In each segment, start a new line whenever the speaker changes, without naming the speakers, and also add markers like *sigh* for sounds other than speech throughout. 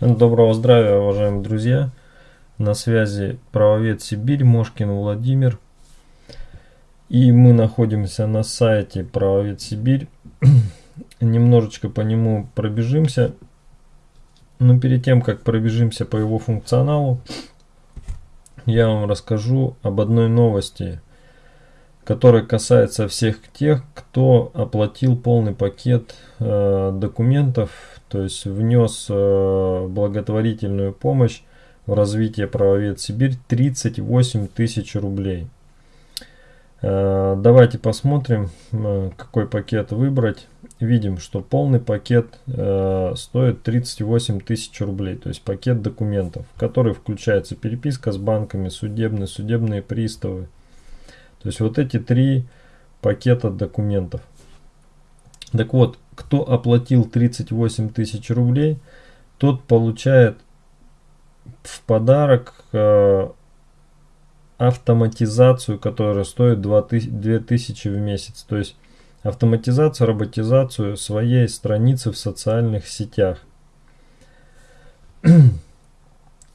Доброго здравия, уважаемые друзья! На связи правовед Сибирь, Мошкин Владимир. И мы находимся на сайте правовед Сибирь. *clears throat* Немножечко по нему пробежимся. Но перед тем, как пробежимся по его функционалу, я вам расскажу об одной новости, которая касается всех тех, кто оплатил полный пакет э, документов то есть внес э, благотворительную помощь в развитие правовед Сибирь 38 тысяч рублей. Э, давайте посмотрим, э, какой пакет выбрать. Видим, что полный пакет стоит 38 тысяч рублей, то есть пакет документов, в который включается переписка с банками, судебные, судебные приставы. То есть вот эти три пакета документов. Так вот, кто оплатил 38 тысяч рублей, тот получает в подарок э, автоматизацию, которая стоит 2000 в месяц. То есть автоматизацию, роботизацию своей страницы в социальных сетях.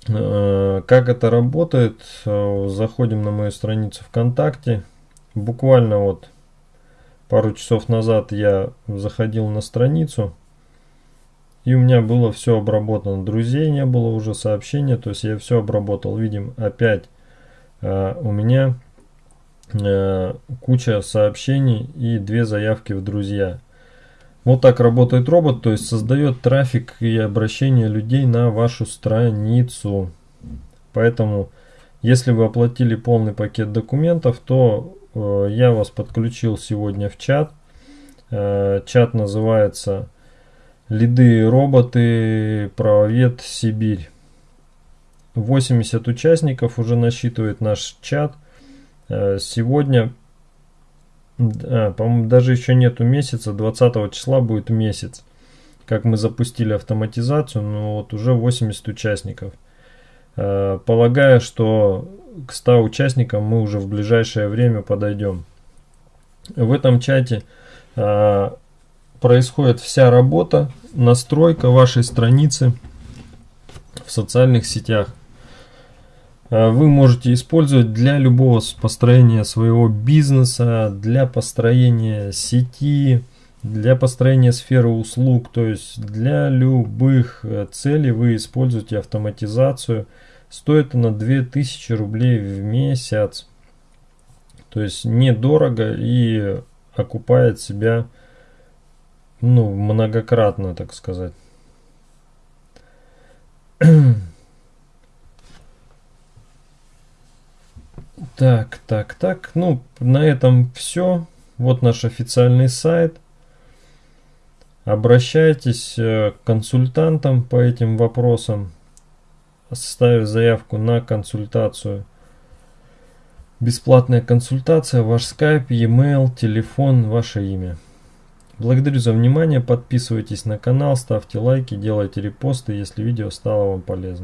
Э, как это работает? Э, заходим на мою страницу ВКонтакте. Буквально вот пару часов назад я заходил на страницу, и у меня было все обработано. Друзей не было уже сообщения, то есть я все обработал. Видим, опять э, у меня э, куча сообщений и две заявки в друзья. Вот так работает робот, то есть создает трафик и обращение людей на вашу страницу. Поэтому, если вы оплатили полный пакет документов, то Э, я вас подключил сегодня в чат. Э, чат называется «Лиды роботы правовед Сибирь». 80 участников уже насчитывает наш чат. Э, сегодня, а, по-моему, даже еще нету месяца, 20 числа будет месяц, как мы запустили автоматизацию, но вот уже 80 участников. Полагаю, что к 100 участникам мы уже в ближайшее время подойдем. В этом чате э, происходит вся работа, настройка вашей страницы в социальных сетях. А, вы можете использовать для любого построения своего бизнеса, для построения сети, для построения сферы услуг, то есть для любых э, целей вы используете автоматизацию – Стоит она 2000 рублей в месяц. То есть недорого и окупает себя ну, многократно, так сказать. *clears throat* Так, так, так. Ну, на этом все. Вот наш официальный сайт. Обращайтесь э, к консультантам по этим вопросам составив заявку на консультацию. Бесплатная консультация, ваш скайп, e-mail, телефон, ваше имя. Благодарю за внимание, подписывайтесь на канал, ставьте лайки, делайте репосты, если видео стало вам полезным.